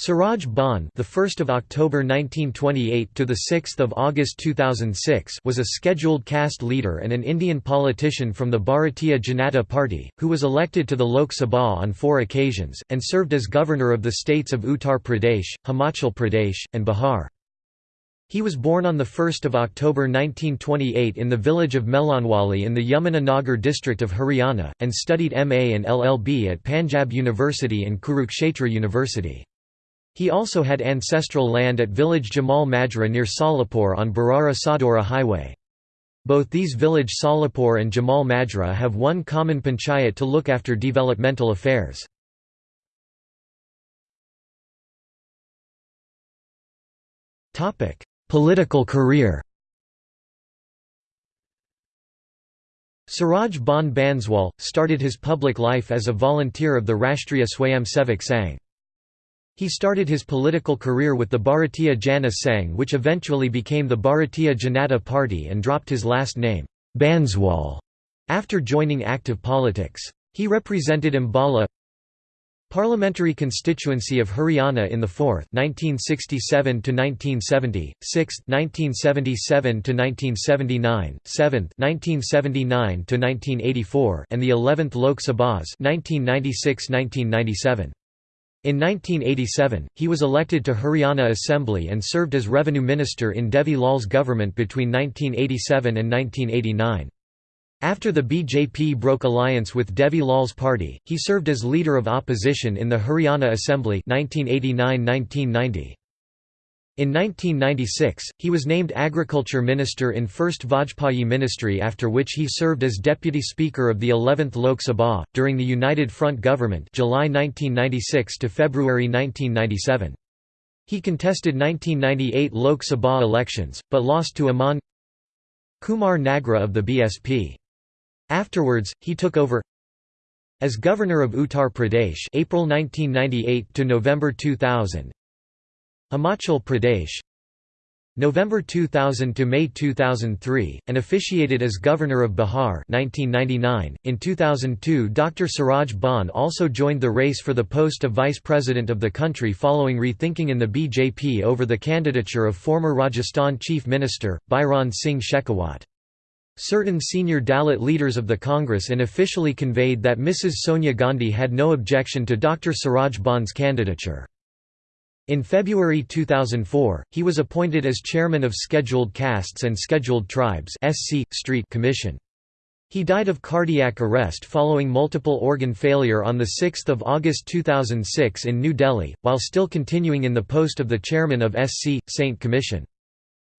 Suraj Bhan, the 1st of October 1928 to the 6th of August 2006, was a scheduled caste leader and an Indian politician from the Bharatiya Janata Party, who was elected to the Lok Sabha on four occasions and served as governor of the states of Uttar Pradesh, Himachal Pradesh, and Bihar. He was born on 1 October 1928 in the village of Melanwali in the Yamuna Nagar district of Haryana, and studied MA and LLB at Panjab University and Kurukshetra University. He also had ancestral land at village Jamal Majra near Solapur on Barara Sadhaura highway. Both these village Solapur and Jamal Majra have one common panchayat to look after developmental affairs. Political career Suraj Bhan Banswal, started his public life as a volunteer of the Rashtriya Swayamsevak Sangh. He started his political career with the Bharatiya Jana Sangh which eventually became the Bharatiya Janata Party and dropped his last name, Banswal, after joining active politics. He represented Ambala Parliamentary constituency of Haryana in the 4th 1967 to 1970, 6th 1977 to 1979, 7th 1979 to 1984 and the 11th Lok Sabhas 1996-1997. In 1987, he was elected to Haryana Assembly and served as Revenue Minister in Devi Lal's government between 1987 and 1989. After the BJP broke alliance with Devi Lal's party, he served as leader of opposition in the Haryana Assembly 1989–1990. In 1996, he was named Agriculture Minister in First Vajpayee ministry after which he served as Deputy Speaker of the 11th Lok Sabha, during the United Front government July 1996 to February 1997. He contested 1998 Lok Sabha elections, but lost to Aman Kumar Nagra of the BSP. Afterwards, he took over as Governor of Uttar Pradesh April 1998 to November 2000 Himachal Pradesh November 2000 to May 2003 and officiated as governor of Bihar 1999 in 2002 Dr Suraj Bhan also joined the race for the post of vice president of the country following rethinking in the BJP over the candidature of former Rajasthan chief minister Bhairon Singh Shekhawat Certain senior Dalit leaders of the Congress unofficially conveyed that Mrs Sonia Gandhi had no objection to Dr Suraj Bhan's candidature. In February 2004, he was appointed as chairman of Scheduled Castes and Scheduled Tribes SC, Street Commission. He died of cardiac arrest following multiple organ failure on 6 August 2006 in New Delhi, while still continuing in the post of the chairman of SC, Saint Commission.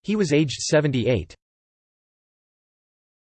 He was aged 78.